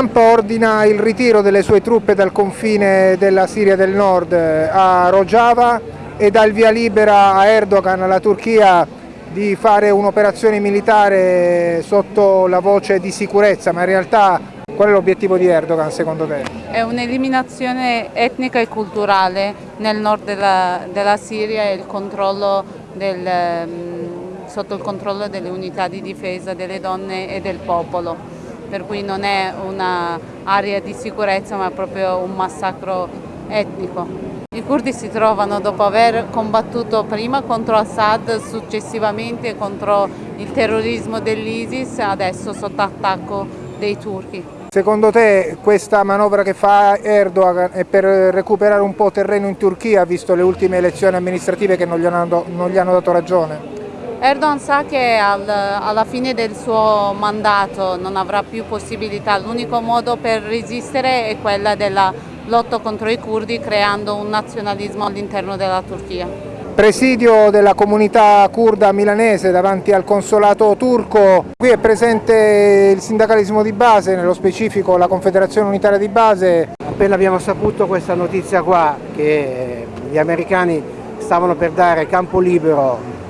Trump ordina il ritiro delle sue truppe dal confine della Siria del Nord a Rojava e dà il via libera a Erdogan, alla Turchia, di fare un'operazione militare sotto la voce di sicurezza, ma in realtà qual è l'obiettivo di Erdogan secondo te? È un'eliminazione etnica e culturale nel nord della, della Siria e il controllo del, mm, sotto il controllo delle unità di difesa delle donne e del popolo, per cui non è un'area di sicurezza ma proprio un massacro etnico. I curdi si trovano dopo aver combattuto prima contro Assad, successivamente contro il terrorismo dell'ISIS, adesso sotto attacco dei turchi. Secondo te questa manovra che fa Erdogan è per recuperare un po' terreno in Turchia, visto le ultime elezioni amministrative che non gli hanno, non gli hanno dato ragione? Erdogan sa che al, alla fine del suo mandato non avrà più possibilità, l'unico modo per resistere è quella della lotto contro i curdi creando un nazionalismo all'interno della Turchia. Presidio della comunità kurda milanese davanti al consolato turco, qui è presente il sindacalismo di base, nello specifico la Confederazione Unitaria di Base. Appena abbiamo saputo questa notizia qua che gli americani stavano per dare campo libero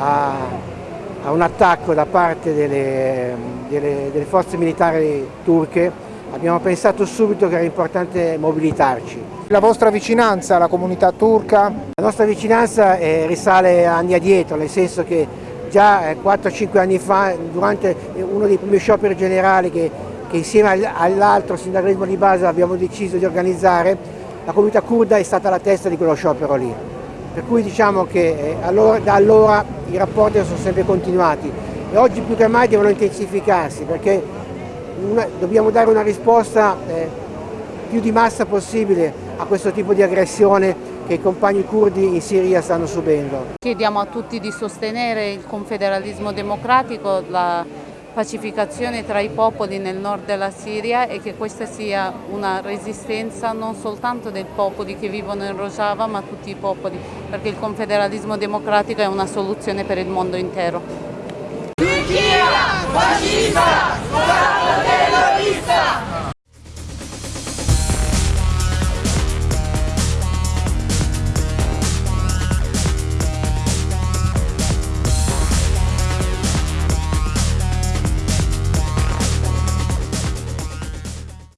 a, a un attacco da parte delle, delle, delle forze militari turche, abbiamo pensato subito che era importante mobilitarci. La vostra vicinanza alla comunità turca? La nostra vicinanza eh, risale anni addietro, nel senso che già eh, 4-5 anni fa, durante uno dei primi scioperi generali che, che insieme all'altro sindacalismo di base abbiamo deciso di organizzare, la comunità kurda è stata la testa di quello sciopero lì. Per cui diciamo che eh, allora, da allora i rapporti sono sempre continuati e oggi più che mai devono intensificarsi perché una, dobbiamo dare una risposta eh, più di massa possibile a questo tipo di aggressione che i compagni curdi in Siria stanno subendo. Chiediamo a tutti di sostenere il confederalismo democratico, la pacificazione tra i popoli nel nord della Siria e che questa sia una resistenza non soltanto dei popoli che vivono in Rojava ma tutti i popoli perché il confederalismo democratico è una soluzione per il mondo intero. Turchia fascista,